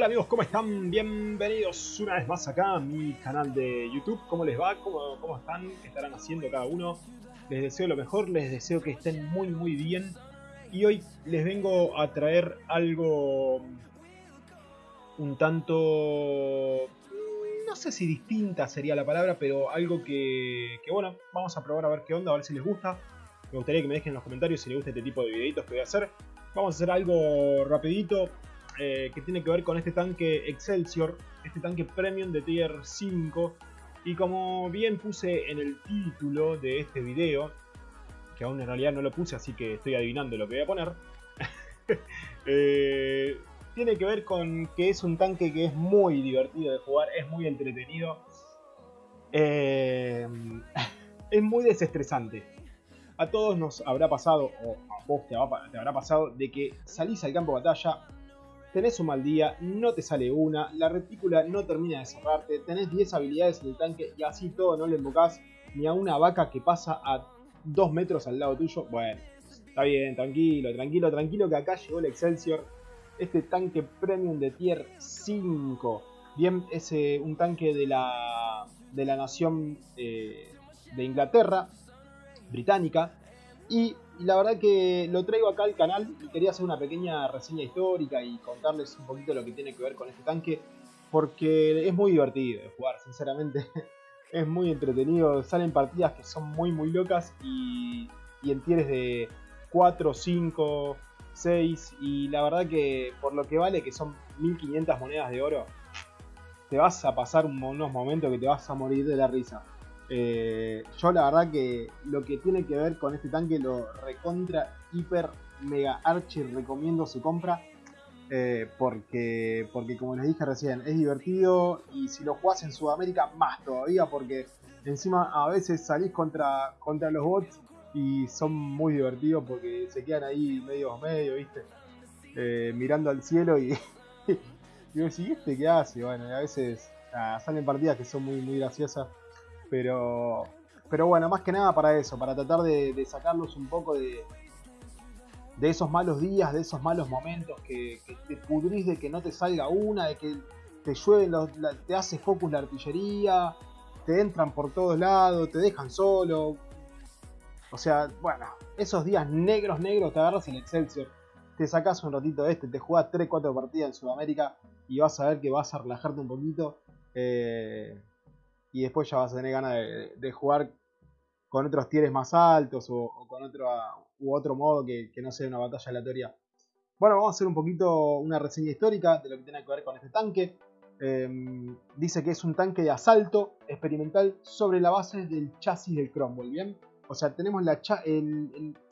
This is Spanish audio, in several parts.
Hola amigos, ¿cómo están? Bienvenidos una vez más acá a mi canal de YouTube. ¿Cómo les va? ¿Cómo, cómo están? ¿Qué estarán haciendo cada uno? Les deseo lo mejor, les deseo que estén muy muy bien. Y hoy les vengo a traer algo un tanto... No sé si distinta sería la palabra, pero algo que, que bueno, vamos a probar a ver qué onda, a ver si les gusta. Me gustaría que me dejen en los comentarios si les gusta este tipo de videitos que voy a hacer. Vamos a hacer algo rapidito, eh, que tiene que ver con este tanque Excelsior, este tanque Premium de Tier 5. Y como bien puse en el título de este video, que aún en realidad no lo puse, así que estoy adivinando lo que voy a poner. eh, tiene que ver con que es un tanque que es muy divertido de jugar, es muy entretenido. Eh, es muy desestresante. A todos nos habrá pasado, o a vos te, habrá pasado, de que salís al campo de batalla, tenés un mal día, no te sale una, la retícula no termina de cerrarte, tenés 10 habilidades en el tanque y así todo no le invocás ni a una vaca que pasa a 2 metros al lado tuyo. Bueno, está bien, tranquilo, tranquilo, tranquilo que acá llegó el Excelsior, este tanque premium de tier 5. Bien, es un tanque de la, de la nación eh, de Inglaterra, británica, y la verdad que lo traigo acá al canal y quería hacer una pequeña reseña histórica y contarles un poquito lo que tiene que ver con este tanque. Porque es muy divertido de jugar, sinceramente. es muy entretenido. Salen partidas que son muy muy locas y, y en tieres de 4, 5, 6. Y la verdad que por lo que vale, que son 1500 monedas de oro, te vas a pasar unos momentos que te vas a morir de la risa. Eh, yo la verdad que lo que tiene que ver con este tanque lo recontra, hiper, mega archi recomiendo su compra. Eh, porque, porque como les dije recién, es divertido y si lo jugás en Sudamérica más todavía porque encima a veces salís contra, contra los bots y son muy divertidos porque se quedan ahí medio medio, viste, eh, mirando al cielo y, y vos ¿este qué hace? Bueno, a veces salen partidas que son muy, muy graciosas pero, pero bueno, más que nada para eso, para tratar de, sacarlos un poco de, de esos malos días, de esos malos momentos que, te pudrís de que no te salga una, de que te llueve, te hace focus la artillería, te entran por todos lados, te dejan solo. O sea, bueno, esos días negros, negros, te agarras en Excelsior, te sacas un ratito de este, te jugás 3-4 partidas en Sudamérica y vas a ver que vas a relajarte un poquito. Eh, y después ya vas a tener ganas de, jugar con otros tieres más altos o, con otro, u otro modo que, no sea una batalla aleatoria. Bueno, vamos a hacer un poquito una reseña histórica de lo que tiene que ver con este tanque. Em, dice que es un tanque de asalto experimental sobre la base del chasis del Cromwell, ¿bien? O sea, tenemos la,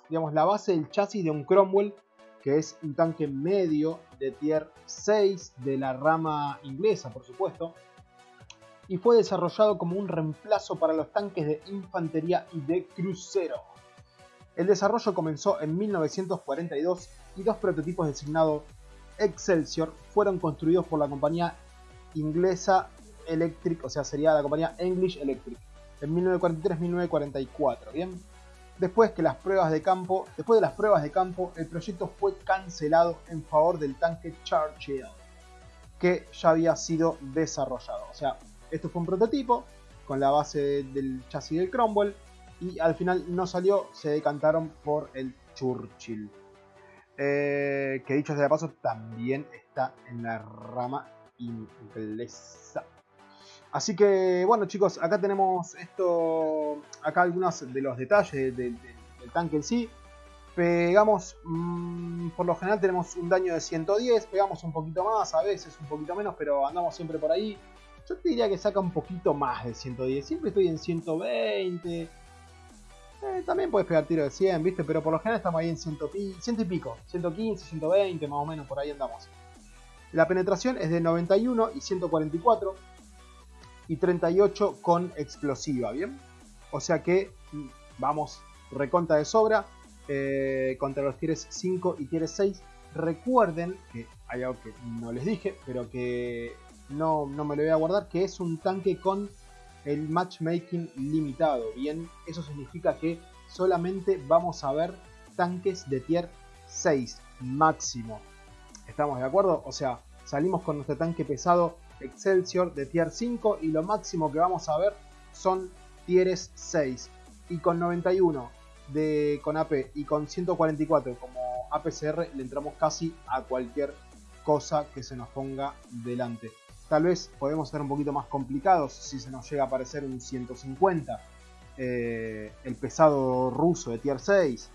digamos, la base del chasis de un Cromwell, que es un tanque medio de tier 6 de la rama inglesa, por supuesto y fue desarrollado como un reemplazo para los tanques de infantería y de crucero. El desarrollo comenzó en 1942 y dos prototipos designados Excelsior fueron construidos por la compañía inglesa Electric, o sea, sería la compañía English Electric, en 1943-1944, ¿bien? Después que las pruebas de campo, después de las pruebas de campo, el proyecto fue cancelado en favor del tanque Churchill, que ya había sido desarrollado. O sea, esto fue un prototipo con la base del chasis del Cromwell y al final no salió, se decantaron por el Churchill. Eh, que dicho sea de paso también está en la rama inglesa. Así que bueno chicos, acá tenemos esto, acá algunos de los detalles del, tanque en sí. Pegamos, mm, por lo general tenemos un daño de 110, pegamos un poquito más, a veces un poquito menos, pero andamos siempre por ahí. Yo te diría que saca un poquito más de 110. Siempre estoy en 120. Eh, también puedes pegar tiro de 100, ¿viste? Pero por lo general estamos ahí en 100, y pico. 115, 120, más o menos, por ahí andamos. La penetración es de 91 y 144. Y 38 con explosiva, ¿bien? O sea que mm, vamos reconta de sobra. Eh, contra los tieres 5 y tieres 6. Recuerden que hay algo que no les dije, pero que no, no me lo voy a guardar, que es un tanque con el matchmaking limitado. Bien, eso significa que solamente vamos a ver tanques de tier 6 máximo. ¿Estamos de acuerdo? O sea, salimos con nuestro tanque pesado Excelsior de tier 5 y lo máximo que vamos a ver son tieres 6 y con 91 de, con AP y con 144 como APCR le entramos casi a cualquier cosa que se nos ponga delante. Tal vez podemos ser un poquito más complicados si se nos llega a aparecer un 150, eh, el pesado ruso de tier 6.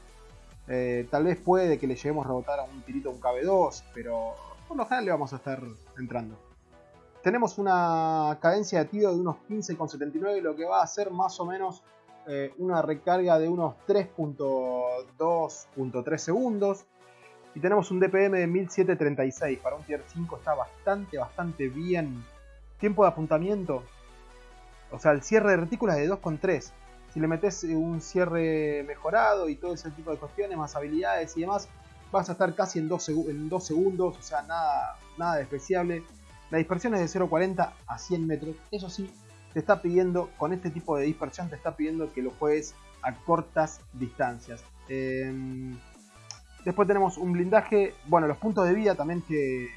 Eh, tal vez puede que le lleguemos a rebotar a un tirito un KB2, pero por lo general le vamos a estar entrando. Tenemos una cadencia de tiro de unos 15,79, lo que va a ser más o menos eh, una recarga de unos 3.2.3 segundos. Y tenemos un DPM de 1736. Para un tier 5 está bastante, bastante bien. Tiempo de apuntamiento. O sea, el cierre de retículas de 2,3. Si le metes eh, un cierre mejorado y todo ese tipo de cuestiones, más habilidades y demás, vas a estar casi en 2, en segundos. O sea, nada, nada despreciable. La dispersión es de 0,40 a 100 metros. Eso sí, te está pidiendo, con este tipo de dispersión, te está pidiendo que lo juegues a cortas distancias. Em, después tenemos un blindaje, bueno, los puntos de vida también que,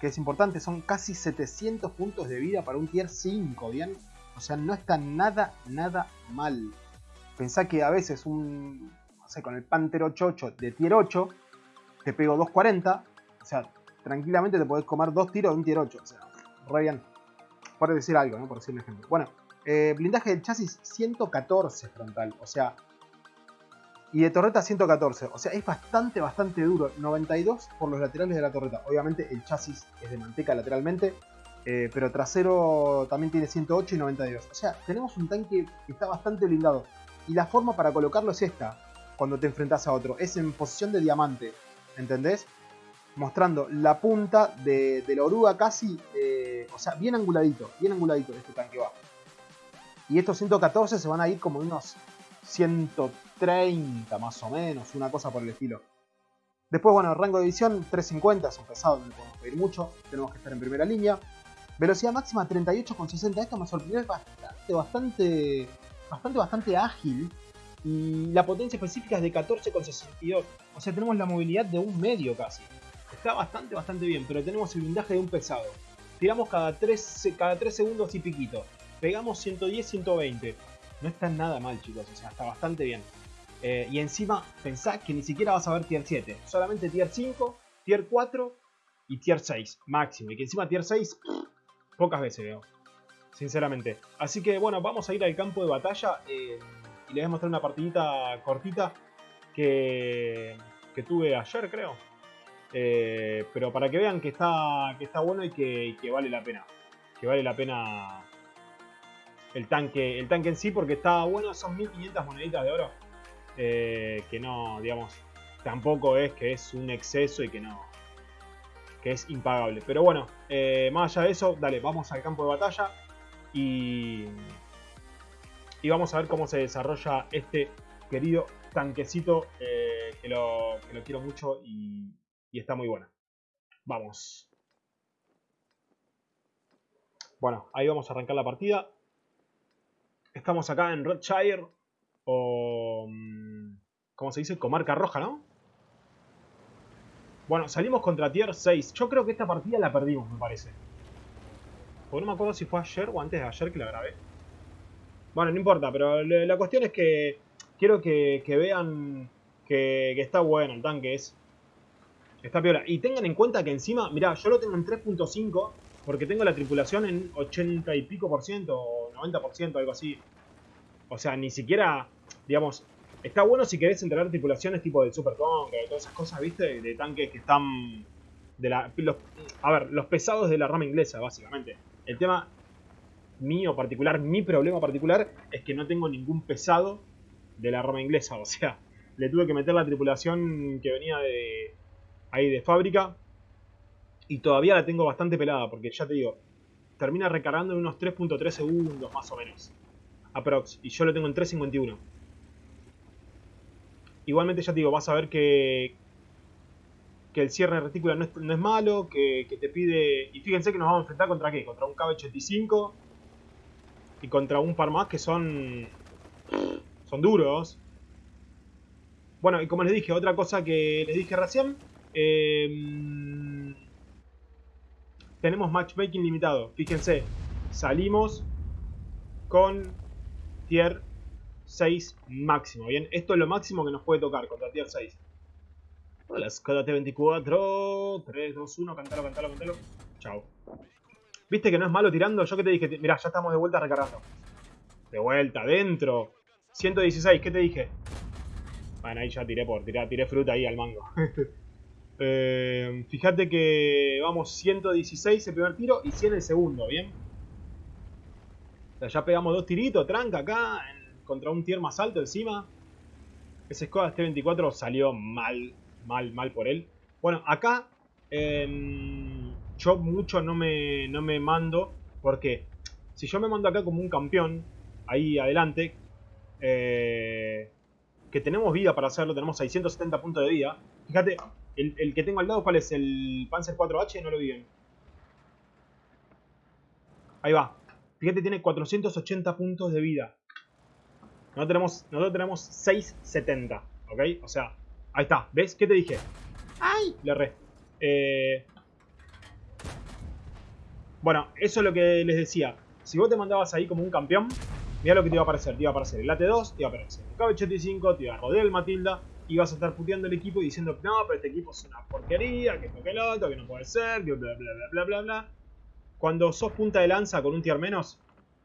que es importante, son casi 700 puntos de vida para un tier 5, ¿bien? O sea, no está nada, nada mal. Pensá que a veces un, no sé, con el Panther 88 de tier 8, te pego 240, o sea, tranquilamente te podés comer dos tiros de un tier 8, o sea, re bien decir algo, ¿no? por decir un ejemplo. Bueno, eh, blindaje del chasis 114 frontal, o sea, y de torreta 114, o sea, es bastante, bastante duro. 92 por los laterales de la torreta. Obviamente el chasis es de manteca lateralmente, eh, pero trasero también tiene 108 y 92. O sea, tenemos un tanque que está bastante blindado. Y la forma para colocarlo es esta, cuando te enfrentas a otro. Es en posición de diamante, ¿entendés? mostrando la punta de, la oruga casi, eh, o sea, bien anguladito, bien anguladito este tanque va. Y estos 114 se van a ir como unos 130 más o menos, una cosa por el estilo. Después, bueno, rango de visión 350, es un pesado, no le podemos pedir mucho, tenemos que estar en primera línea. Velocidad máxima 38,60, esto me sorprendió, es bastante, bastante, bastante, bastante ágil. Y la potencia específica es de 14,62, o sea, tenemos la movilidad de un medio casi. Está bastante, bastante bien, pero tenemos el blindaje de un pesado. Tiramos cada 3, cada 3 segundos y piquito. Pegamos 110, 120. No está nada mal, chicos. O sea, está bastante bien. Eh, y encima, pensá que ni siquiera vas a ver tier 7. Solamente tier 5, tier 4 y tier 6 máximo. Y que encima tier 6, pocas veces veo. Sinceramente. Así que bueno, vamos a ir al campo de batalla. Eh, y les voy a mostrar una partidita cortita que, que tuve ayer, creo. Eh, pero para que vean que está, que está bueno y que, vale la pena. Que vale la pena el tanque, el tanque en sí porque está bueno. Son 1500 moneditas de oro. Eh, que no, digamos, tampoco es que es un exceso y que no, que es impagable. Pero bueno, eh, más allá de eso, dale, vamos al campo de batalla y, y vamos a ver cómo se desarrolla este querido tanquecito que, lo, que lo quiero mucho y, está muy buena. Vamos. Bueno, ahí vamos a arrancar la partida. Estamos acá en Redshire, o... Mm, ¿Cómo se dice? Comarca Roja, ¿no? Bueno, salimos contra Tier 6. Yo creo que esta partida la perdimos, me parece. Porque no me acuerdo si fue ayer o antes de ayer que la grabé. Bueno, no importa, pero la cuestión es que quiero que, vean que, está bueno el tanque. Es Está piola. Y tengan en cuenta que encima, mirá, yo lo tengo en 3.5 porque tengo la tripulación en 80 y pico por ciento o 90 por ciento, algo así. O sea, ni siquiera, digamos, está bueno si querés entrenar tripulaciones tipo del Super Conquer, todas esas cosas, ¿viste? De tanques que están... De la, a ver, los pesados de la rama inglesa, básicamente. El tema mío particular, mi problema particular, es que no tengo ningún pesado de la rama inglesa. O sea, le tuve que meter la tripulación que venía de, ahí de fábrica. Y todavía la tengo bastante pelada, porque ya te digo, termina recargando en unos 3.3 segundos más o menos. Aprox. Y yo lo tengo en 3.51. Igualmente ya te digo, vas a ver que, que el cierre de retícula no es, malo, que, te pide... Y fíjense que nos vamos a enfrentar contra qué? Contra un KB85 y contra un par más que son... Son duros. Bueno, y como les dije, otra cosa que les dije recién Em, tenemos matchmaking limitado. Fíjense, salimos con tier 6 máximo. Bien, esto es lo máximo que nos puede tocar contra tier 6. Hola, Skoda T24. 3, 2, 1. Cantalo, cantalo, cantalo. Chao. ¿Viste que no es malo tirando? Yo que te dije, mirá, ya estamos de vuelta recargando. De vuelta, adentro. 116, ¿qué te dije? Bueno, ahí ya tiré por, tiré, tiré fruta ahí al mango. eh, fíjate que vamos 116 el primer tiro y 100 el segundo, ¿bien? O sea, ya pegamos dos tiritos, tranca acá, contra un tier más alto encima. Ese Skoda T24 salió mal, mal, mal por él. Bueno, acá eh, yo mucho no me, no me mando, porque si yo me mando acá como un campeón, ahí adelante, eh, que tenemos vida para hacerlo, tenemos 670 puntos de vida. Fíjate, el, que tengo al lado, ¿cuál es? El Panzer 4H, no lo vi bien. Ahí va. Fíjate, tiene 480 puntos de vida. Nosotros tenemos, nosotros tenemos 670, ¿ok? O sea, ahí está. ¿Ves? ¿Qué te dije? ¡Ay! Le re. Eh... Bueno, eso es lo que les decía. Si vos te mandabas ahí como un campeón, mira lo que te iba a aparecer. Te iba a aparecer el AT2, te iba a aparecer el KB85, te iba a rodear el Matilda, y vas a estar puteando el equipo y diciendo, no, pero este equipo es una porquería, que esto que el otro, que no puede ser, que bla bla bla bla bla bla. Cuando sos punta de lanza con un tier menos,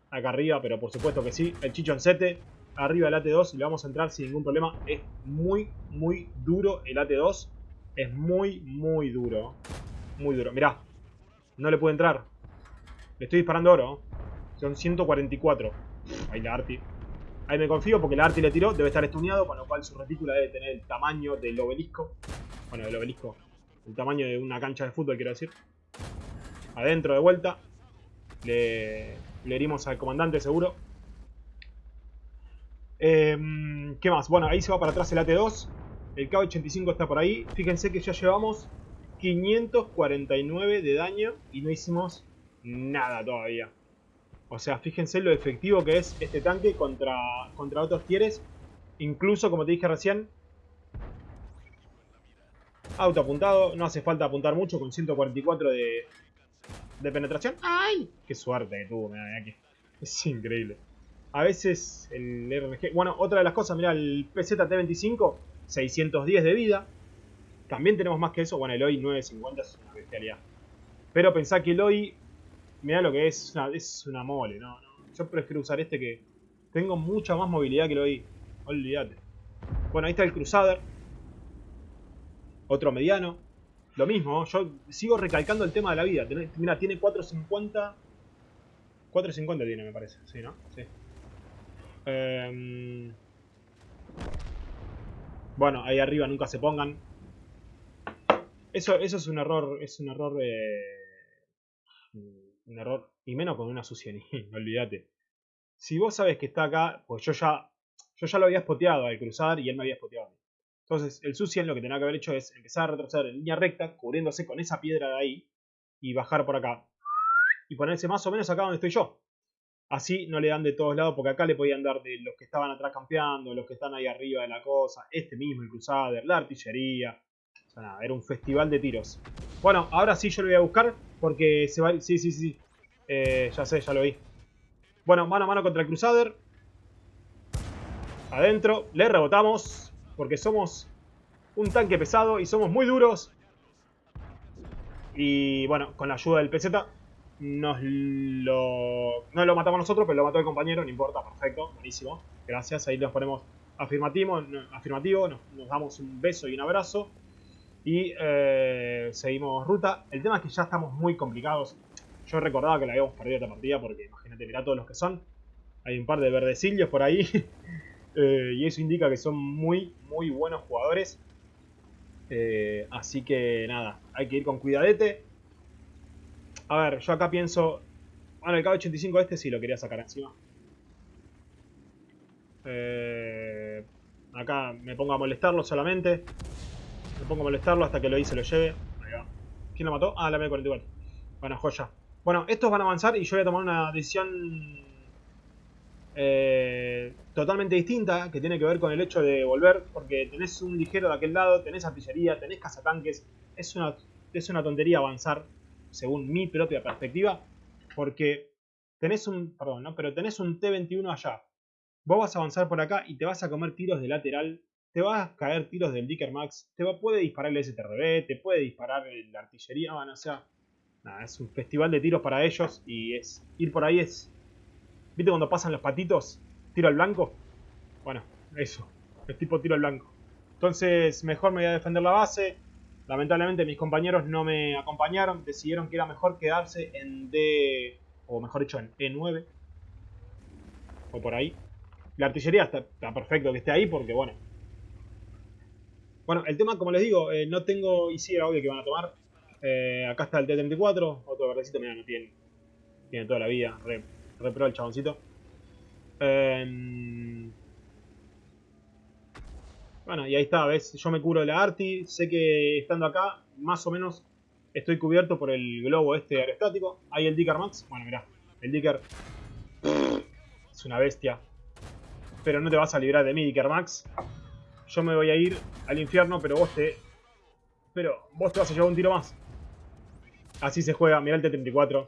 acá arriba, pero por supuesto que sí, el chichoncete, arriba el AT2, le vamos a entrar sin ningún problema. Es muy, muy duro el AT2. Es muy, muy duro. Muy duro. Mirá, no le puede entrar. Le estoy disparando oro. Son 144. Ahí la Arti. Ahí me confío porque la Arti le tiró. Debe estar estuneado, con lo cual su retícula debe tener el tamaño del obelisco. Bueno, del obelisco. El tamaño de una cancha de fútbol, quiero decir. Adentro de vuelta. Le, herimos al comandante seguro. Em, ¿Qué más? Bueno, ahí se va para atrás el AT2. El K-85 está por ahí. Fíjense que ya llevamos 549 de daño y no hicimos nada todavía. O sea, fíjense lo efectivo que es este tanque contra, contra otros tieres. Incluso, como te dije recién, auto apuntado. No hace falta apuntar mucho con 144 de, de penetración. ¡Ay! ¡Qué suerte que tuvo! aquí. Es increíble. A veces el RNG... Bueno, otra de las cosas, mira, el PZT-25, 610 de vida. También tenemos más que eso. Bueno, el OI 950 es una bestialidad. Pero pensá que el OI, mira lo que es, es una mole, ¿no? Yo prefiero usar este que tengo mucha más movilidad que el OI. Olvídate. Bueno, ahí está el Crusader. Otro mediano. Lo mismo, yo sigo recalcando el tema de la vida. Mira, tiene 450. 450 tiene, me parece. Sí, ¿no? Sí. Em, bueno, ahí arriba nunca se pongan. Eso, eso es un error. Es un error. Eh, un error. Y menos con una Suciani, olvídate. Si vos sabes que está acá, pues yo ya. Yo ya lo había spoteado al cruzar y él me había spoteado. Entonces, el Sucian lo que tenía que haber hecho es empezar a retroceder en línea recta, cubriéndose con esa piedra de ahí, y bajar por acá. Y ponerse más o menos acá donde estoy yo. Así no le dan de todos lados, porque acá le podían dar de los que estaban atrás campeando, los que están ahí arriba de la cosa, este mismo, el Crusader, la artillería. O sea, nada, era un festival de tiros. Bueno, ahora sí yo lo voy a buscar, porque se va... Sí, sí, sí. Eh, ya sé, ya lo vi. Bueno, mano a mano contra el Crusader. Adentro, le rebotamos porque somos un tanque pesado y somos muy duros. Y bueno, con la ayuda del PZ nos lo, no lo matamos nosotros, pero lo mató el compañero, no importa, perfecto, buenísimo. Gracias, ahí nos ponemos afirmativo, afirmativo nos, damos un beso y un abrazo. Y eh, seguimos ruta. El tema es que ya estamos muy complicados. Yo recordaba que la habíamos perdido esta partida porque imagínate, mirá todos los que son. Hay un par de verdecillos por ahí. Eh, y eso indica que son muy, muy buenos jugadores. Eh, así que nada, hay que ir con cuidadete. A ver, yo acá pienso... Bueno, el K85 este sí lo quería sacar encima. Eh, acá me pongo a molestarlo solamente. Me pongo a molestarlo hasta que lo hice lo lleve. Ahí va. ¿Quién lo mató? Ah, la M44. Bueno, joya. Bueno, estos van a avanzar y yo voy a tomar una decisión eh, totalmente distinta, que tiene que ver con el hecho de volver, porque tenés un ligero de aquel lado, tenés artillería, tenés cazatanques, es una, es una tontería avanzar. según mi propia perspectiva, porque tenés un, perdón, ¿no? Pero tenés un T-21 allá. Vos vas a avanzar por acá y te vas a comer tiros de lateral, te vas a caer tiros del Dicker Max, te puede disparar el STRB, te puede disparar la artillería, bueno, o sea, es un festival de tiros para ellos y es ir por ahí es, ¿viste cuando pasan los patitos? Tiro al blanco. Bueno, eso, es tipo tiro al blanco. Entonces, mejor me voy a defender la base. Lamentablemente mis compañeros no me acompañaron, decidieron que era mejor quedarse en D, o mejor dicho, en E9. O por ahí. La artillería está, perfecto que esté ahí porque, bueno. Bueno, el tema, como les digo, eh, no tengo... Y sí, era que van a tomar. Eh, acá está el T-34. Otro verdecito, mira, no tiene... Tiene toda la vida. Re, pro el chaboncito. Em, bueno, y ahí está, ¿ves? Yo me curo de la Arti. Sé que estando acá, más o menos, estoy cubierto por el globo este aerostático. Ahí el Dicker Max. Bueno, mirá. El Dicker... Es una bestia. Pero no te vas a librar de mí, Dicker Max. Yo me voy a ir al infierno, pero vos te... Pero vos te vas a llevar un tiro más. Así se juega. Mirá el T-34.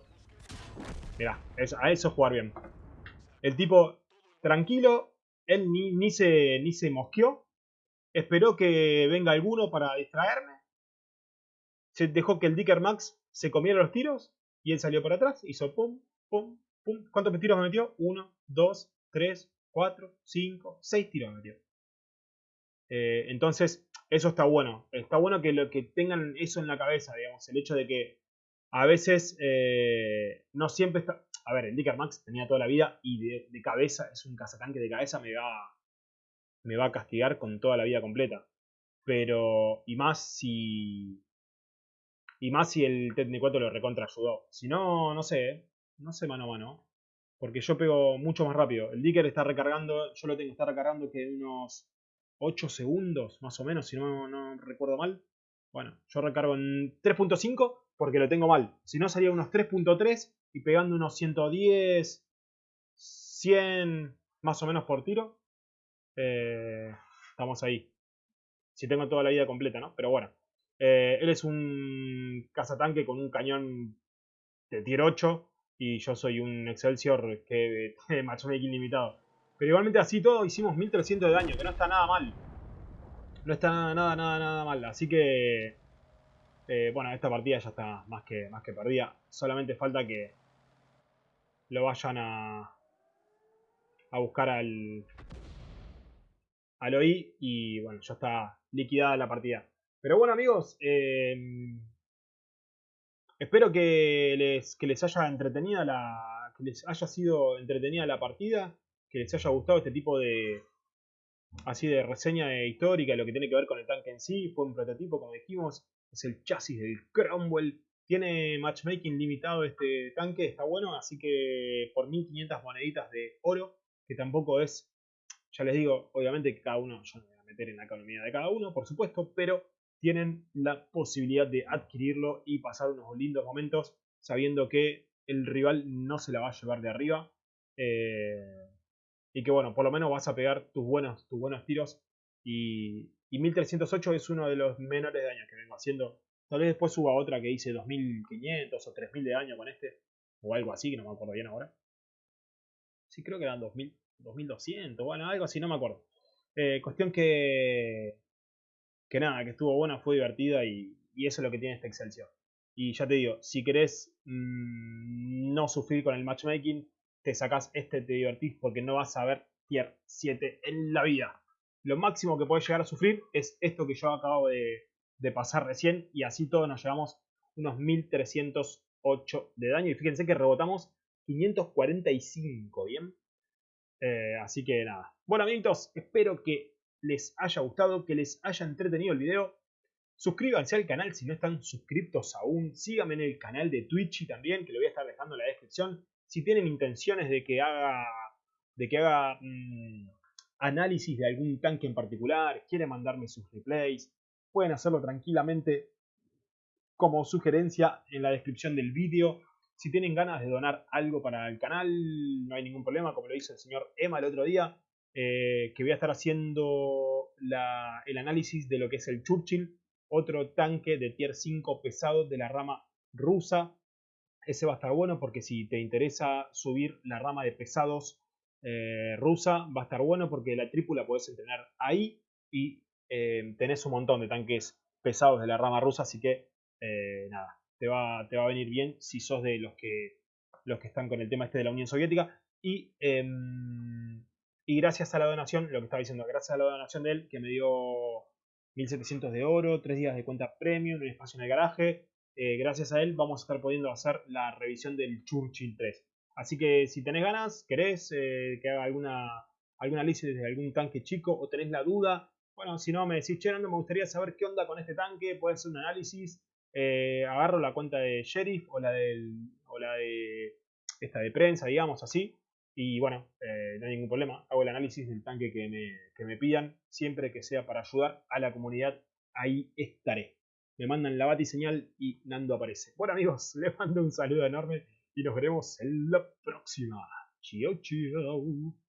Mirá, a eso es jugar bien. El tipo, tranquilo. Él ni, ni, se, ni se mosqueó. Esperó que venga alguno para distraerme. Se dejó que el Dicker Max se comiera los tiros. Y él salió para atrás. Hizo pum, pum, pum. ¿Cuántos tiros me metió? Uno, dos, tres, 4, 5, 6 tiros metió. Eh, entonces, eso está bueno. Está bueno que, lo, que tengan eso en la cabeza, digamos. El hecho de que a veces eh, no siempre está... A ver, el Dicker Max tenía toda la vida y de, cabeza, es un cazatanque de cabeza, me va, me va a castigar con toda la vida completa. Pero, y más si... Y más si el T-34 lo recontra ayudó. Si no, no sé, ¿eh? no sé mano a mano. Porque yo pego mucho más rápido. El Dicker está recargando, yo lo tengo que estar recargando que unos 8 segundos, más o menos, si no, no recuerdo mal. Bueno, yo recargo en 3.5 porque lo tengo mal. Si no, salía unos 3.3 y pegando unos 110, 100 más o menos por tiro. Eh, estamos ahí. Si tengo toda la vida completa, ¿no? Pero bueno. Eh, él es un cazatanque con un cañón de tier 8 y yo soy un Excelsior que tiene matchmaking limitado. Pero igualmente así todo hicimos 1300 de daño, que no está nada mal. No está nada, nada, nada mal. Así que... Eh, bueno, esta partida ya está más que, más que perdida. Solamente falta que lo vayan a, a buscar al, al OI y bueno, ya está liquidada la partida. Pero bueno amigos, eh, Espero que les, que les haya entretenida la. que les haya sido entretenida la partida. Que les haya gustado este tipo de. así de reseña histórica, lo que tiene que ver con el tanque en sí. Fue un prototipo, como dijimos. Es el chasis del Cromwell. Tiene matchmaking limitado este tanque, está bueno, así que por 1500 moneditas de oro, que tampoco es, ya les digo, obviamente que cada uno, yo no voy a meter en la economía de cada uno, por supuesto, pero tienen la posibilidad de adquirirlo y pasar unos lindos momentos sabiendo que el rival no se la va a llevar de arriba. Eh, y que bueno, por lo menos vas a pegar tus buenos, tus buenos tiros. Y, 1308 es uno de los menores de daño que vengo haciendo. Tal vez después suba otra que hice 2500 o 3000 de daño con este. O algo así, que no me acuerdo bien ahora. Sí, creo que eran 2000, 2200, bueno, algo así, no me acuerdo. Eh, cuestión que que nada, que estuvo buena, fue divertida y, eso es lo que tiene este Excelsior. Y ya te digo, si querés mm, no sufrir con el matchmaking, te sacás este, te divertís porque no vas a ver tier 7 en la vida. Lo máximo que puedes llegar a sufrir es esto que yo acabo de, pasar recién y así todos nos llevamos unos 1308 de daño y fíjense que rebotamos 545, ¿bien? Eh, así que nada. Bueno amiguitos, espero que les haya gustado, que les haya entretenido el video. Suscríbanse al canal si no están suscriptos aún. Síganme en el canal de Twitch también, que lo voy a estar dejando en la descripción. Si tienen intenciones de que haga, de que haga mm, análisis de algún tanque en particular, quieren mandarme sus replays, pueden hacerlo tranquilamente como sugerencia en la descripción del vídeo. Si tienen ganas de donar algo para el canal, no hay ningún problema, como lo hizo el señor Emma el otro día. Eh, que voy a estar haciendo el análisis de lo que es el Churchill, otro tanque de tier 5 pesado de la rama rusa, Ese va a estar bueno porque si te interesa subir la rama de pesados eh, rusa, va a estar bueno porque la trípula podés entrenar ahí y eh, tenés un montón de tanques pesados de la rama rusa, así que eh, nada, te va, te va a venir bien si sos de los que, los que están con el tema este de la Unión Soviética. Y, em, y gracias a la donación, lo que estaba diciendo, gracias a la donación de él, que me dio 1700 de oro, 3 días de cuenta premium, un espacio en el garaje, eh, gracias a él vamos a estar pudiendo hacer la revisión del Churchill 3. Así que si tenés ganas, querés eh, que haga alguna, alguna análisis de algún tanque chico o tenés la duda, bueno, si no me decís, che, no me gustaría saber qué onda con este tanque, puede hacer un análisis, eh, agarro la cuenta de Sheriff o la, del, o la de esta de prensa, digamos así, y bueno, no hay ningún problema, hago el análisis del tanque que me, que me pidan, siempre que sea para ayudar a la comunidad, ahí estaré me mandan la señal y Nando aparece. Bueno amigos, les mando un saludo enorme y nos veremos en la próxima. Chao, chao.